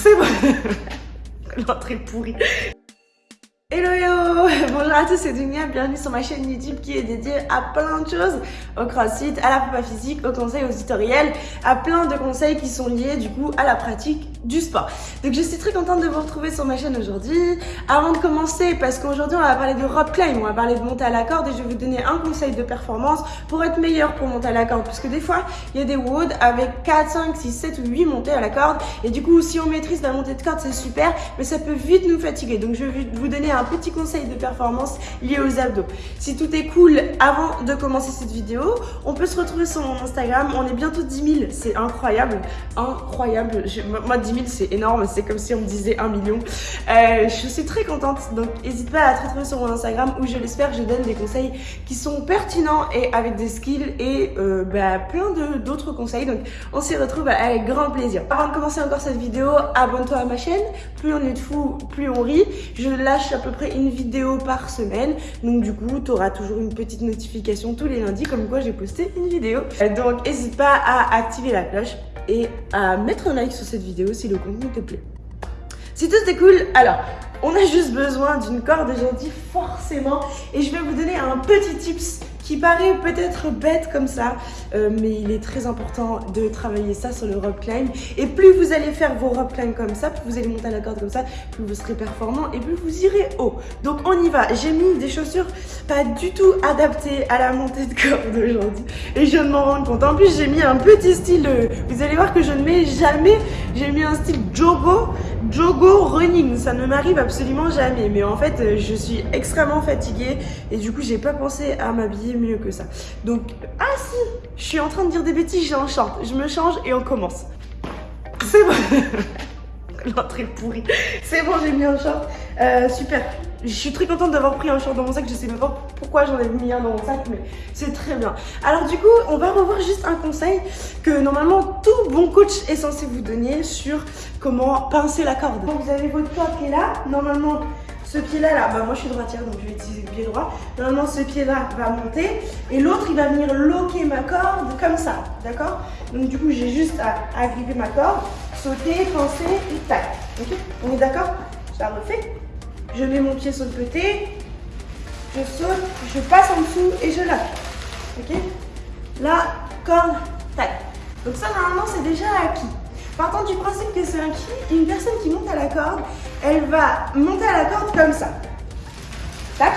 C'est bon. L'entrée pourrie. Hello hello Bonjour à tous, c'est Dunia, bienvenue sur ma chaîne YouTube qui est dédiée à plein de choses, au crossfit, à la prépa physique, aux conseils, aux tutoriels, à plein de conseils qui sont liés du coup à la pratique du sport. Donc je suis très contente de vous retrouver sur ma chaîne aujourd'hui. Avant de commencer, parce qu'aujourd'hui on va parler de rope climb, on va parler de monter à la corde et je vais vous donner un conseil de performance pour être meilleur pour monter à la corde. Parce que des fois, il y a des WOD avec 4, 5, 6, 7 ou 8 montées à la corde et du coup si on maîtrise la montée de corde c'est super, mais ça peut vite nous fatiguer. Donc je vais vous donner un un petit conseil de performance lié aux abdos. Si tout est cool avant de commencer cette vidéo, on peut se retrouver sur mon Instagram. On est bientôt 10 000, c'est incroyable. Incroyable. moi, 10 000, c'est énorme. C'est comme si on me disait 1 million. Euh, je suis très contente. Donc, n'hésite pas à te retrouver sur mon Instagram où je l'espère, je donne des conseils qui sont pertinents et avec des skills et euh, bah, plein d'autres conseils. Donc, on s'y retrouve avec grand plaisir. Avant de commencer encore cette vidéo, abonne-toi à ma chaîne. Plus on est de fous, plus on rit. Je lâche à peu près une vidéo par semaine. Donc du coup, tu auras toujours une petite notification tous les lundis comme quoi j'ai posté une vidéo. Donc n'hésite pas à activer la cloche et à mettre un like sur cette vidéo si le contenu te plaît. Si tout est cool, alors on a juste besoin d'une corde aujourd'hui forcément et je vais vous donner un petit tips qui paraît peut-être bête comme ça, euh, mais il est très important de travailler ça sur le rope climb. Et plus vous allez faire vos rope climb comme ça, plus vous allez monter à la corde comme ça, plus vous serez performant et plus vous irez haut. Donc on y va. J'ai mis des chaussures pas du tout adaptées à la montée de corde aujourd'hui. Et je de m'en rendre compte. En plus, j'ai mis un petit style, vous allez voir que je ne mets jamais, j'ai mis un style jogo, jogo running. Ça ne m'arrive absolument jamais. Mais en fait, euh, je suis extrêmement fatiguée et du coup, j'ai pas pensé à m'habiller mieux que ça. Donc, ah si, je suis en train de dire des bêtises, j'ai un short. Je me change et on commence. C'est bon. L'entrée pourrie. C'est bon, j'ai mis un short. Euh, super. Je suis très contente d'avoir pris un short dans mon sac. Je sais même pas pourquoi j'en ai mis un dans mon sac, mais c'est très bien. Alors du coup, on va revoir juste un conseil que normalement tout bon coach est censé vous donner sur comment pincer la corde. Donc vous avez votre corde qui est là. Normalement, ce pied-là, là, bah moi je suis droitière, donc je vais utiliser le pied droit. Normalement, ce pied-là va monter et l'autre, il va venir loquer ma corde comme ça, d'accord? Donc du coup, j'ai juste à agripper ma corde, sauter, penser et tac. Ok? On est d'accord? Je la refais. Je mets mon pied sur le côté, je saute, je passe en dessous et je lâche. Ok? Là, corde, tac. Donc ça, normalement, c'est déjà acquis. Partant du principe que c'est un qui, une personne qui monte à la corde, elle va monter à la corde comme ça. Tac,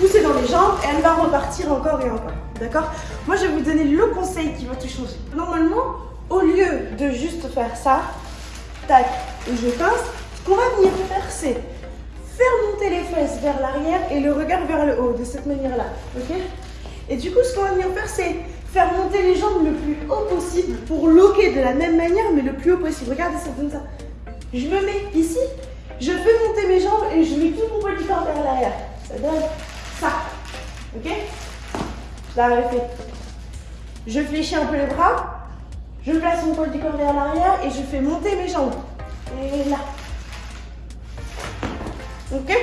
pousser dans les jambes et elle va repartir encore et encore. D'accord? Moi, je vais vous donner le conseil qui va tout changer. Normalement, au lieu de juste faire ça, tac, et je pince, ce qu'on va venir faire, c'est faire les fesses vers l'arrière et le regard vers le haut, de cette manière-là. Ok? Et du coup, ce qu'on va venir faire, c'est faire monter les jambes le plus haut possible pour loquer de la même manière, mais le plus haut possible. Regardez, ça donne ça. Je me mets ici, je fais monter mes jambes et je mets tout mon corps vers l'arrière. Ça donne ça. Ok? Je l'ai refait. Je fléchis un peu les bras, je place mon poids du corps vers l'arrière et je fais monter mes jambes. Et là. Ok?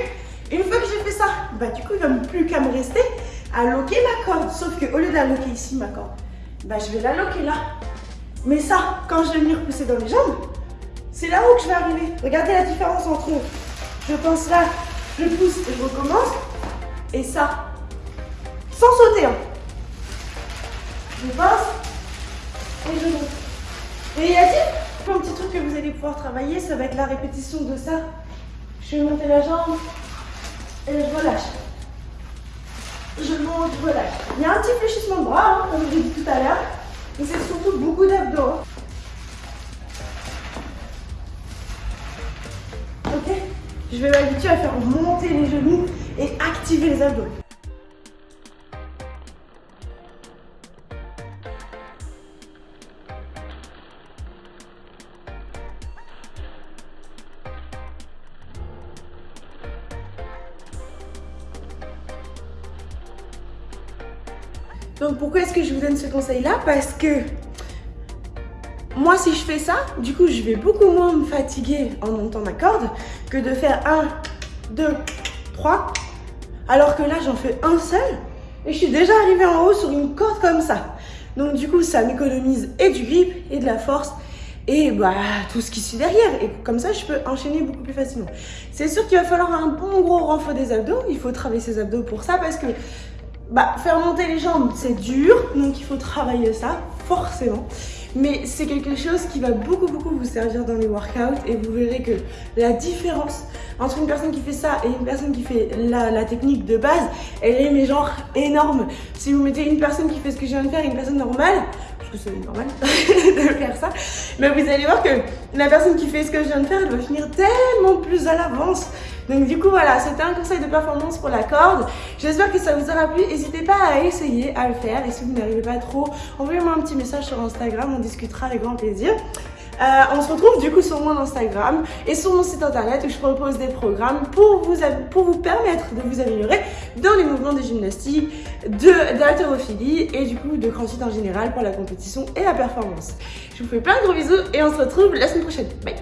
Une fois que j'ai fait ça, bah du coup, il ne va plus qu'à me rester à loquer ma corde. Sauf qu'au lieu de la ici, ma corde, bah, je vais la loquer là. Mais ça, quand je vais venir pousser dans les jambes, c'est là où je vais arriver. Regardez la différence entre je pense là, je pousse et je recommence. Et ça, sans sauter. Hein. Je passe et je monte. Et y a-t-il un petit truc que vous allez pouvoir travailler Ça va être la répétition de ça. Je vais monter la jambe et je relâche je monte, je relâche. Il y a un petit fléchissement de bras, hein, comme je l'ai dit tout à l'heure, mais c'est surtout beaucoup d'abdos. Hein. Ok? Je vais m'habituer à faire monter les genoux et activer les abdos. Donc pourquoi est-ce que je vous donne ce conseil-là? Parce que moi, si je fais ça, du coup, je vais beaucoup moins me fatiguer en montant ma corde que de faire 1, 2, 3. Alors que là, j'en fais un seul et je suis déjà arrivée en haut sur une corde comme ça. Donc du coup, ça m'économise et du grip et de la force et bah tout ce qui suit derrière. Et comme ça, je peux enchaîner beaucoup plus facilement. C'est sûr qu'il va falloir un bon gros renfort des abdos. Il faut travailler ses abdos pour ça parce que bah, faire monter les jambes, c'est dur. Donc il faut travailler ça, forcément mais c'est quelque chose qui va beaucoup beaucoup vous servir dans les workouts et vous verrez que la différence entre une personne qui fait ça et une personne qui fait la, technique de base, elle est mais genre énorme. Si vous mettez une personne qui fait ce que je viens de faire et une personne normale, parce que c'est normal de faire ça, mais vous allez voir que la personne qui fait ce que je viens de faire, elle va finir tellement plus à l'avance. Donc du coup voilà, c'était un conseil de performance pour la corde. J'espère que ça vous aura plu. N'hésitez pas à essayer à le faire. Et si vous n'arrivez pas trop, envoyez-moi un petit message sur Instagram, on discutera avec grand plaisir. Euh, on se retrouve du coup sur mon Instagram et sur mon site internet où je propose des programmes pour vous, pour vous permettre de vous améliorer dans les mouvements de gymnastique, d'haltérophilie et du coup de crossfit en général pour la compétition et la performance. Je vous fais plein de gros bisous et on se retrouve la semaine prochaine. Bye